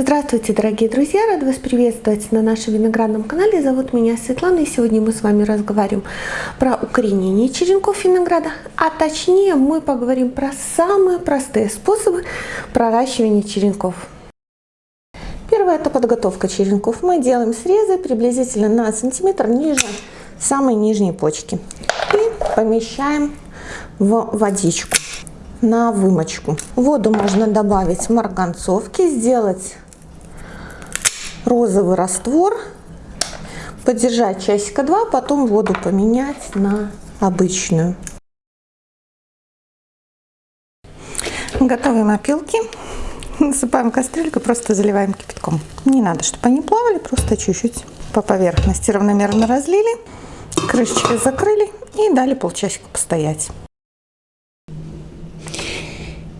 Здравствуйте, дорогие друзья! Рада вас приветствовать на нашем виноградном канале. Зовут меня Светлана, и сегодня мы с вами разговариваем про укоренение черенков винограда, а точнее мы поговорим про самые простые способы проращивания черенков. Первое – это подготовка черенков. Мы делаем срезы приблизительно на сантиметр ниже самой нижней почки и помещаем в водичку на вымочку. Воду можно добавить марганцовки, сделать розовый раствор, подержать часика два, потом воду поменять на обычную. Готовим опилки. Насыпаем кастрюльку, просто заливаем кипятком. Не надо, чтобы они плавали, просто чуть-чуть по поверхности равномерно разлили, крышечкой закрыли и дали полчасика постоять.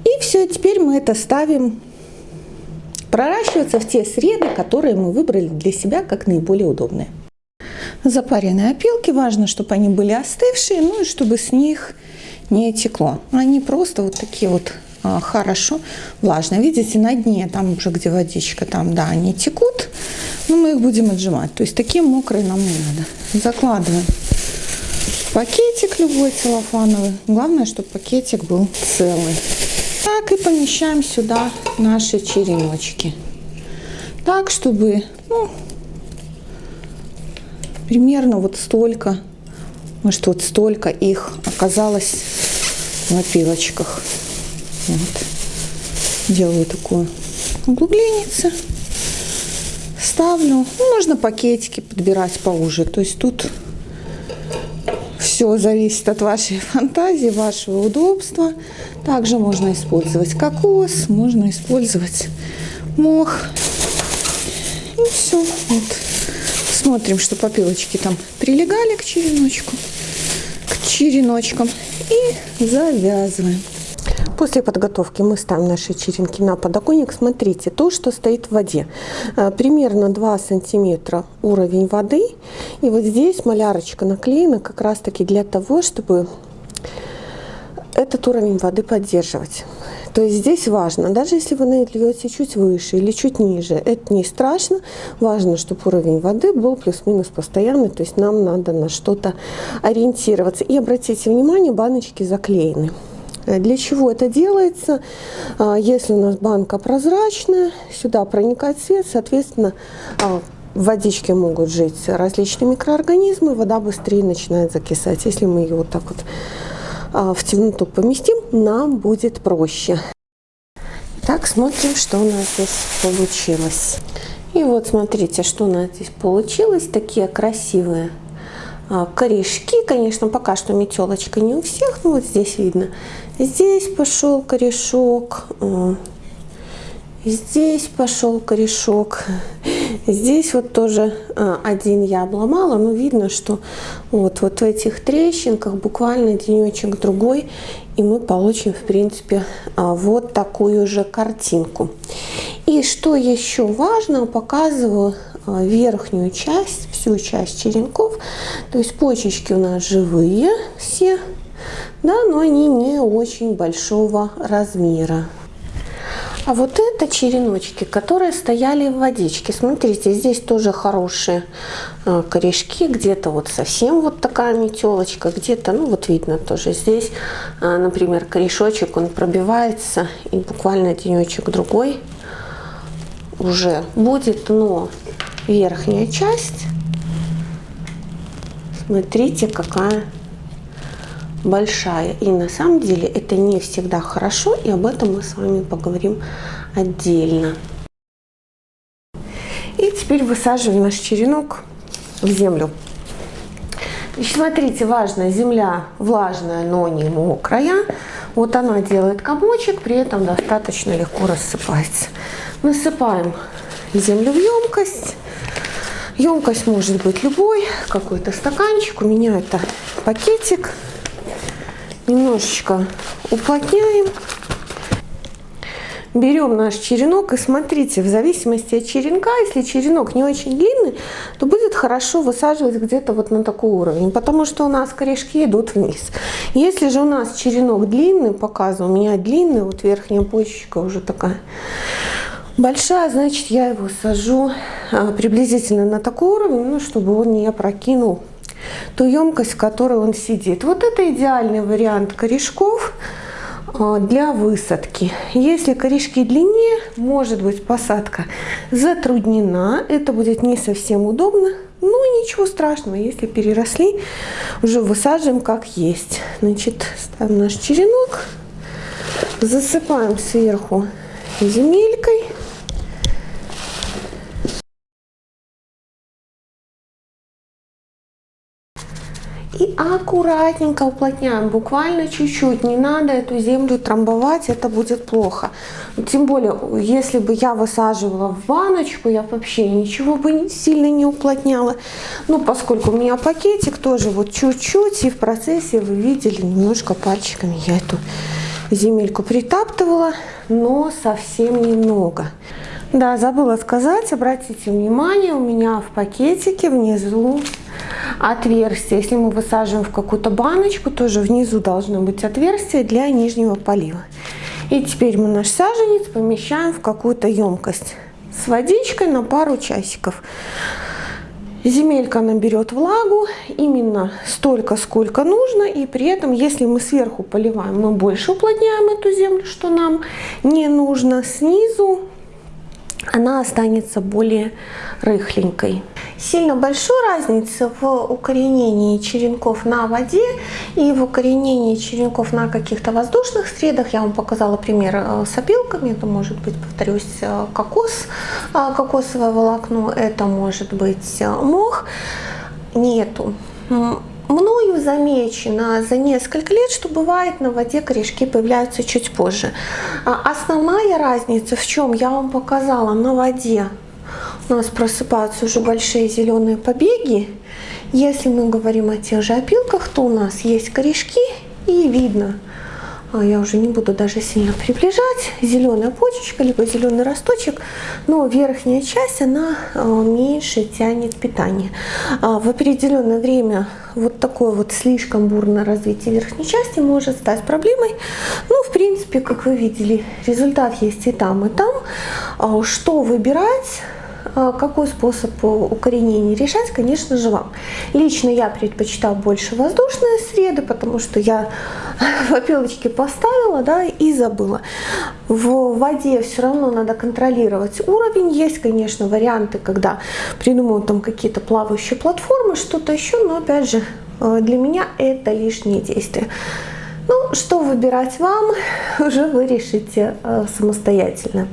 И все, теперь мы это ставим проращиваться в те среды, которые мы выбрали для себя как наиболее удобные. Запаренные опилки, важно, чтобы они были остывшие, ну и чтобы с них не текло. Они просто вот такие вот а, хорошо влажные. Видите, на дне, там уже где водичка, там, да, они текут, но мы их будем отжимать. То есть такие мокрые нам не надо. Закладываем пакетик любой целлофановый. Главное, чтобы пакетик был целый. Так и помещаем сюда наши череночки. Так, чтобы ну, примерно вот столько, может вот столько их оказалось в опилочках. Вот. Делаю такую углубленницу. Ставлю. Ну, можно пакетики подбирать поуже. То есть тут все зависит от вашей фантазии, вашего удобства. Также можно использовать кокос, можно использовать мох. И все. Вот. Смотрим, что попилочки там прилегали к череночку, к череночкам. И завязываем. После подготовки мы ставим наши черенки на подоконник. Смотрите, то, что стоит в воде. Э, примерно 2 сантиметра уровень воды. И вот здесь малярочка наклеена как раз таки для того, чтобы этот уровень воды поддерживать. То есть здесь важно, даже если вы нальете чуть выше или чуть ниже, это не страшно. Важно, чтобы уровень воды был плюс-минус постоянный, то есть нам надо на что-то ориентироваться. И обратите внимание, баночки заклеены. Э, для чего это делается? А, если у нас банка прозрачная, сюда проникает свет, соответственно, а, в водичке могут жить различные микроорганизмы, вода быстрее начинает закисать. Если мы ее вот так вот а, в темноту поместим, нам будет проще. Так, смотрим, что у нас здесь получилось. И вот смотрите, что у нас здесь получилось. Такие красивые корешки. Конечно, пока что метелочка не у всех, но вот здесь видно. Здесь пошел корешок, э, здесь пошел корешок, здесь вот тоже э, один я обломала, но видно, что вот, вот в этих трещинках буквально денечек другой, и мы получим, в принципе, вот такую же картинку. И что еще важно, показываю верхнюю часть, всю часть черенков, то есть почечки у нас живые все, да, но они не очень большого размера. А вот это череночки, которые стояли в водичке. Смотрите, здесь тоже хорошие э, корешки. Где-то вот совсем вот такая метелочка, где-то, ну вот видно тоже здесь, э, например, корешочек, он пробивается и буквально денечек другой уже будет, но верхняя часть, смотрите, какая большая. И на самом деле это не всегда хорошо, и об этом мы с вами поговорим отдельно. И теперь высаживаем наш черенок в землю. Значит, смотрите, важно, земля влажная, но не мокрая. Вот она делает комочек, при этом достаточно легко рассыпается. Насыпаем землю в емкость. Емкость может быть любой, какой-то стаканчик. У меня это пакетик немножечко уплотняем. Берем наш черенок и смотрите, в зависимости от черенка, если черенок не очень длинный, то будет хорошо высаживать где-то вот на такой уровень, потому что у нас корешки идут вниз. Если же у нас черенок длинный, показываю, у меня длинный, вот верхняя почечка уже такая большая, значит, я его сажу а, приблизительно на такой уровень, ну, чтобы он не опрокинул ту емкость, в которой он сидит. Вот это идеальный вариант корешков а, для высадки. Если корешки длиннее, может быть посадка затруднена, это будет не совсем удобно, ну ничего страшного, если переросли, уже высаживаем как есть. Значит, ставим наш черенок, засыпаем сверху земелькой. И аккуратненько уплотняем, буквально чуть-чуть. Не надо эту землю трамбовать, это будет плохо. Тем более, если бы я высаживала в баночку, я вообще ничего бы сильно не уплотняла. Ну, поскольку у меня пакетик тоже вот чуть-чуть, и в процессе вы видели немножко пальчиками я эту земельку притаптывала, но совсем немного. Да, забыла сказать, обратите внимание, у меня в пакетике внизу отверстие. Если мы высаживаем в какую-то баночку, тоже внизу должно быть отверстие для нижнего полива. И теперь мы наш саженец помещаем в какую-то емкость с водичкой на пару часиков. Земелька наберет влагу именно столько, сколько нужно, и при этом, если мы сверху поливаем, мы больше уплотняем эту землю, что нам не нужно. Снизу она останется более рыхленькой. Сильно большой разницы в укоренении черенков на воде и в укоренении черенков на каких-то воздушных средах. Я вам показала пример э, с опилками. Это может быть, повторюсь, э, кокос, э, кокосовое волокно, это может быть мох. Нету мною замечено за несколько лет, что бывает на воде корешки появляются чуть позже. А основная разница в чем? Я вам показала на воде у нас просыпаются уже большие зеленые побеги. Если мы говорим о тех же опилках, то у нас есть корешки и видно, я уже не буду даже сильно приближать, зеленая почечка, либо зеленый росточек, но верхняя часть, она а, меньше тянет питание. А в определенное время вот такое вот слишком бурное развитие верхней части может стать проблемой. Ну, в принципе, как вы видели, результат есть и там, и там. А что выбирать? А какой способ укоренения решать, конечно же, вам. Лично я предпочитаю больше воздушные среды, потому что я в опилочке поставила да, и забыла. В воде все равно надо контролировать уровень. Есть, конечно, варианты, когда придумывают там какие-то плавающие платформы, что-то еще, но опять же, э, для меня это лишние действия. Ну, что выбирать вам, уже вы решите э, самостоятельно.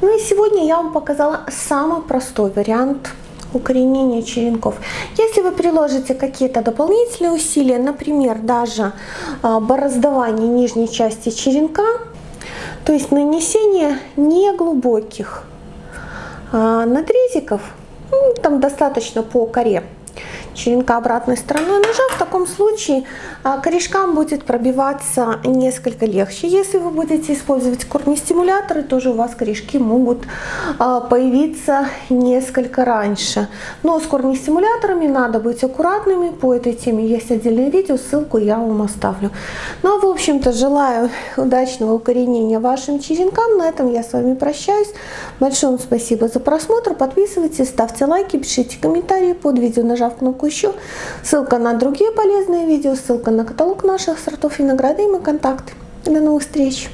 Ну и сегодня я вам показала самый простой вариант укоренения черенков. Если вы приложите какие-то дополнительные усилия, например, даже а, бороздование нижней части черенка, то есть нанесение неглубоких а, надрезиков, ну, там достаточно по коре, черенка обратной стороной ножа, в таком случае а, корешкам будет пробиваться несколько легче. Если вы будете использовать корнестимуляторы, тоже у вас корешки могут а, появиться несколько раньше. Но с корнестимуляторами надо быть аккуратными. По этой теме есть отдельное видео, ссылку я вам оставлю. Ну, а в общем-то, желаю удачного укоренения вашим черенкам. На этом я с вами прощаюсь. Большое вам спасибо за просмотр. Подписывайтесь, ставьте лайки, пишите комментарии под видео, нажав кнопку еще. Ссылка на другие полезные видео, ссылка на каталог наших сортов винограда и мои контакты. До новых встреч!